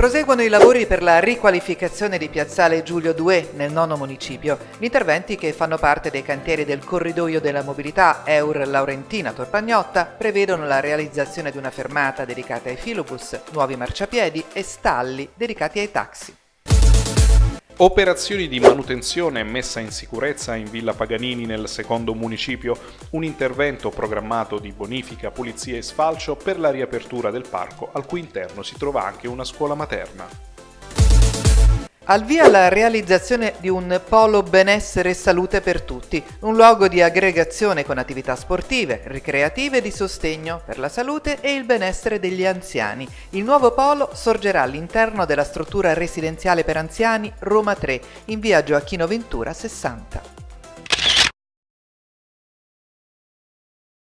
Proseguono i lavori per la riqualificazione di Piazzale Giulio II nel nono municipio. Gli interventi che fanno parte dei cantieri del corridoio della mobilità Eur Laurentina Torpagnotta prevedono la realizzazione di una fermata dedicata ai filobus, nuovi marciapiedi e stalli dedicati ai taxi. Operazioni di manutenzione e messa in sicurezza in Villa Paganini nel secondo municipio, un intervento programmato di bonifica, pulizia e sfalcio per la riapertura del parco, al cui interno si trova anche una scuola materna. Al via la realizzazione di un polo benessere e salute per tutti, un luogo di aggregazione con attività sportive, ricreative e di sostegno per la salute e il benessere degli anziani. Il nuovo polo sorgerà all'interno della struttura residenziale per anziani Roma 3, in via Gioacchino Ventura 60.